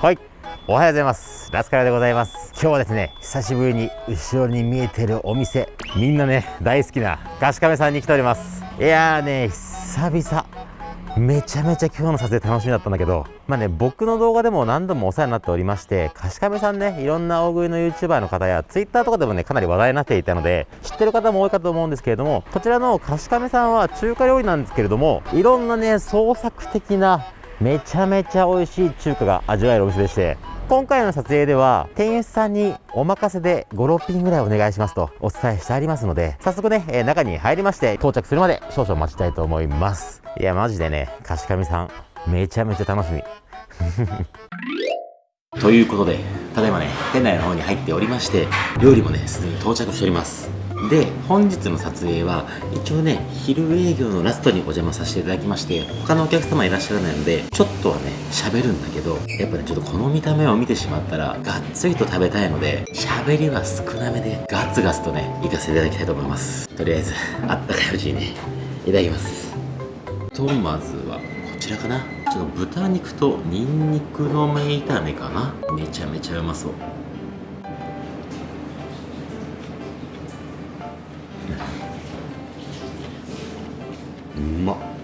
はい。おはようございます。ラスカラでございます。今日はですね久しぶりに後ろに見えてるお店みんなね大好きなガシカメさんに来ております。いやーね久々。めちゃめちゃ今日の撮影楽しみだったんだけどまあね僕の動画でも何度もお世話になっておりましてカシカメさんねいろんな大食いの YouTuber の方や Twitter とかでもねかなり話題になっていたので知ってる方も多いかと思うんですけれどもこちらのカシカメさんは中華料理なんですけれどもいろんなね創作的なめちゃめちゃ美味しい中華が味わえるお店でして今回の撮影では店員さんにお任せで56品ぐらいお願いしますとお伝えしてありますので早速ね、え、中に入りまして到着するまで少々待ちたいと思います。いやマジでねかしかみさんめちゃめちゃ楽しみ。ということでただいまね店内の方に入っておりまして料理もねすでに到着しております。で本日の撮影は一応ね昼営業のラストにお邪魔させていただきまして他のお客様いらっしゃらないのでちょっとはね喋るんだけどやっぱねちょっとこの見た目を見てしまったらがっつりと食べたいので喋りは少なめでガツガツとね行かせていただきたいと思います。とりあえずあったかいうちにねいただきます。とまずはこちらかな。ちょっと豚肉とニンニクの芽炒めかな。めちゃめちゃうまそう。うまっ。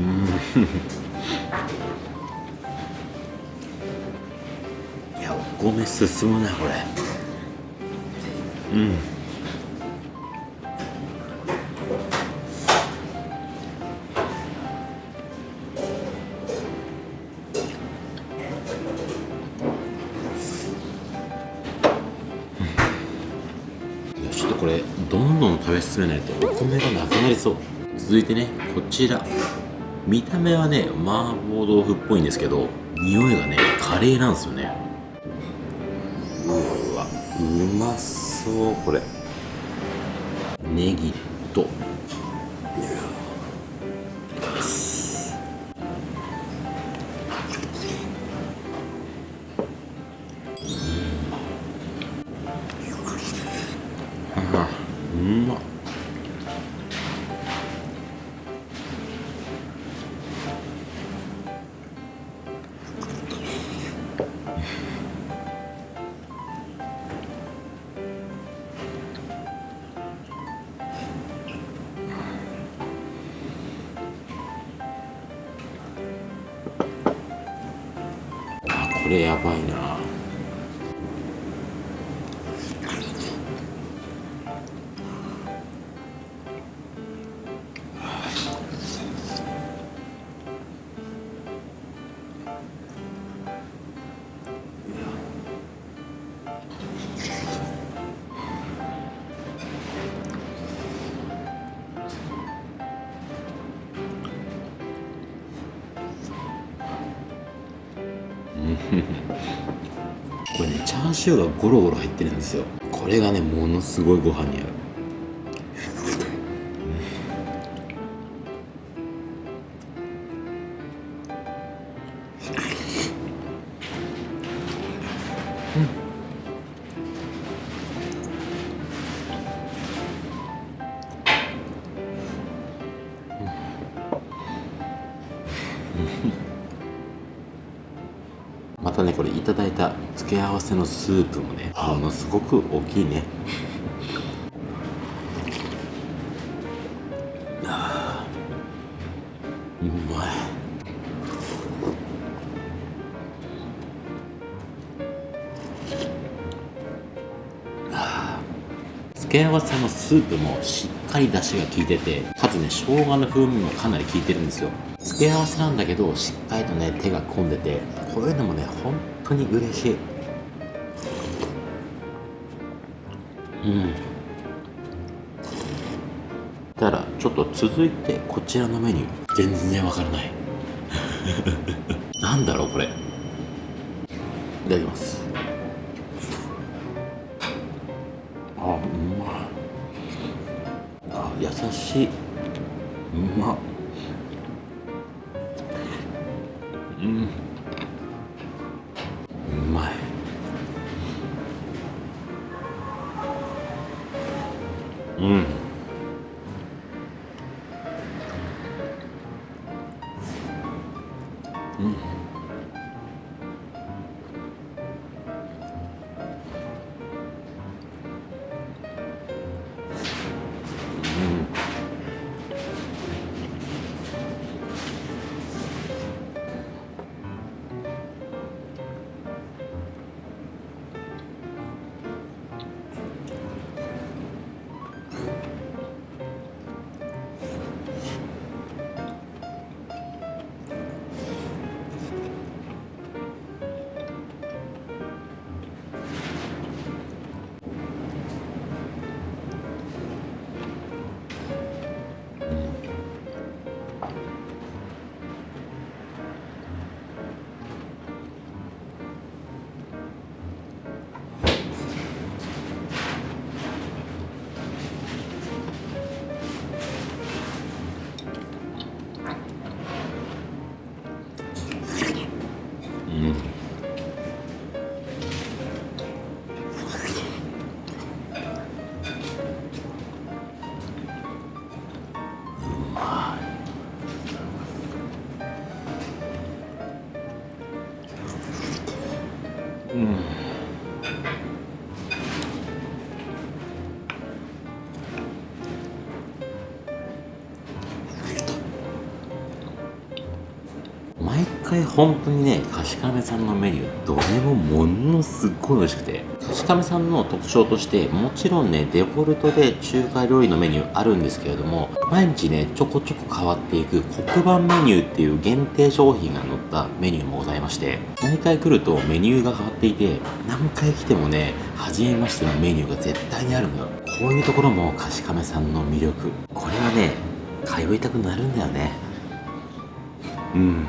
いやお米進むなこれ。うん。ちょっとこれどんどん食べ進めないとお米がなくなりそう。続いてねこちら。見た目はね麻婆豆腐っぽいんですけど匂いがねカレーなんですよね。うわうまそうこれ。ネギとれやばいな。チャーシューがゴロゴロ入ってるんですよ。これがねものすごいご飯に合う。付け合わせのスープもねものすごく大きいね。うまい。付け合わせのスープもしっかり出汁が効いててかつね生姜の風味もかなり効いてるんですよ。付け合わせなんだけどしっかりとね手が込んでてこういうのもね本当に嬉しいうん。たらちょっと続いてこちらのメニュー。全然わからない。なんだろうこれ。いただきます。あうまあ優しい。うまうん。うん。うん毎回本当にねかしかめさんのメニューどれもものすごい美味しくて。かしかめさんの特徴としてもちろんねデフォルトで中華料理のメニューあるんですけれども毎日ねちょこちょこ変わっていく黒板メニューっていう限定商品が載ったメニューもございまして毎回来るとメニューが変わっていて何回来てもね初めましてのメニューが絶対にあるのよ。こういうところもかしかめさんの魅力。これはね通いたくなるんだよね。うん。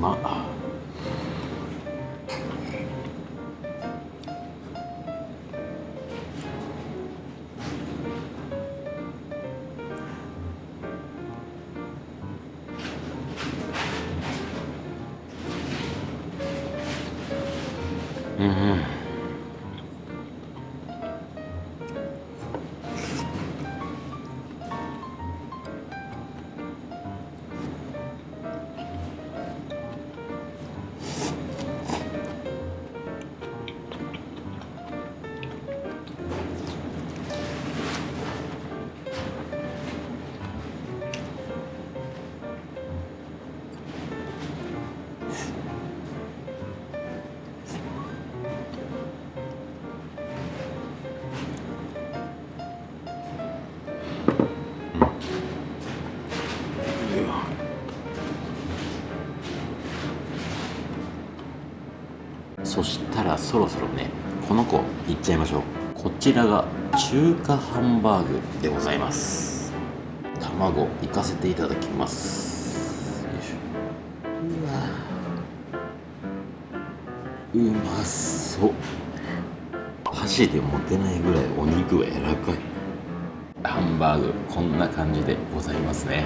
うまゃあそろそろねこの子いっちゃいましょう。こちらが中華ハンバーグでございます。卵いかせていただきます。よいしょ。うわ。うまそう。箸で持てないぐらいお肉が柔らかい。ハンバーグこんな感じでございますね。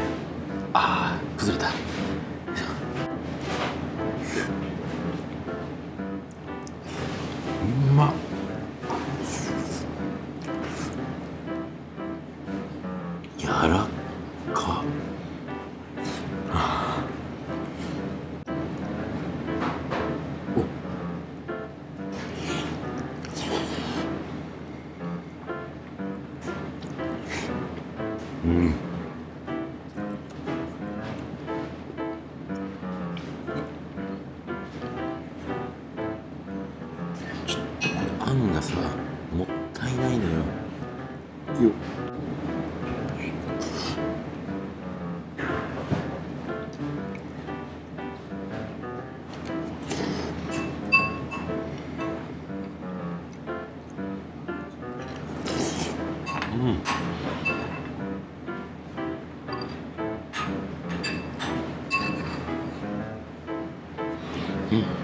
あー崩れた。さもったいないのよ。よ。っうん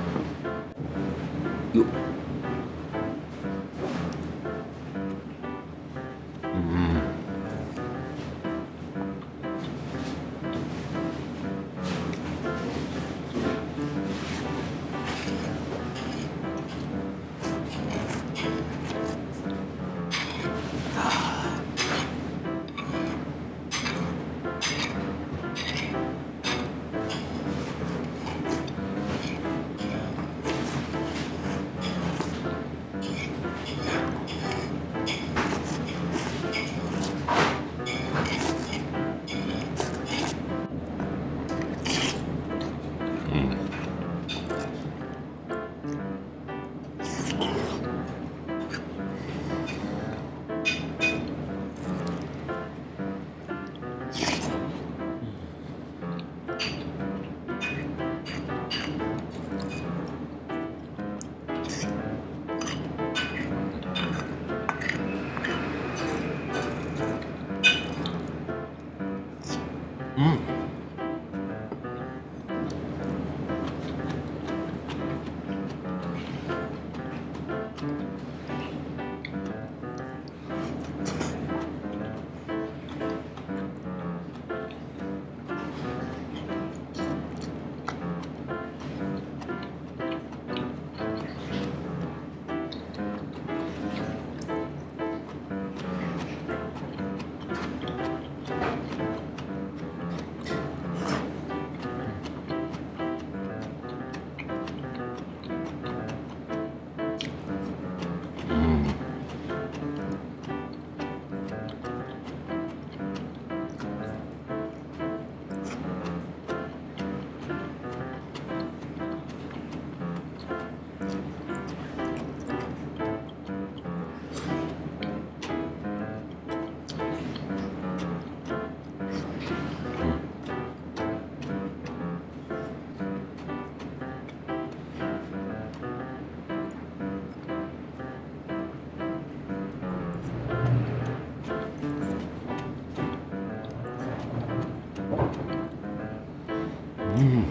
うん。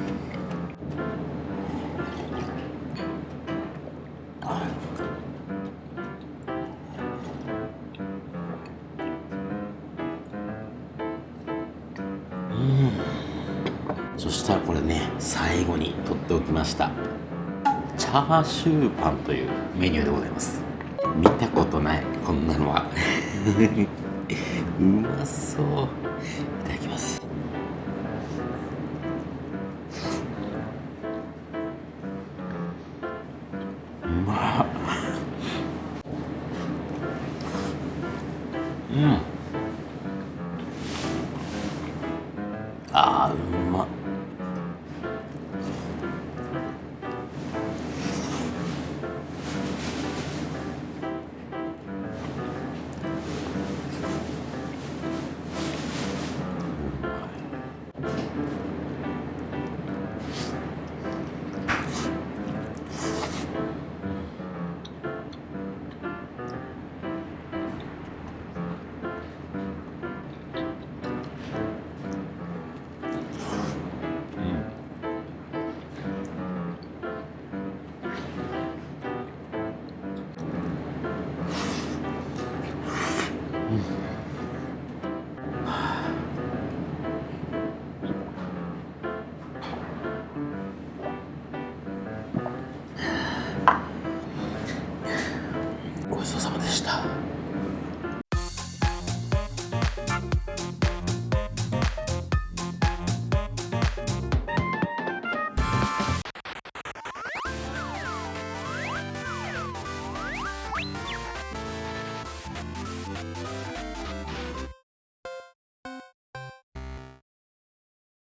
そしたらこれね最後に取っておきました。チャーシューパンというメニューでございます。見たことない。こんなのは。うまそう。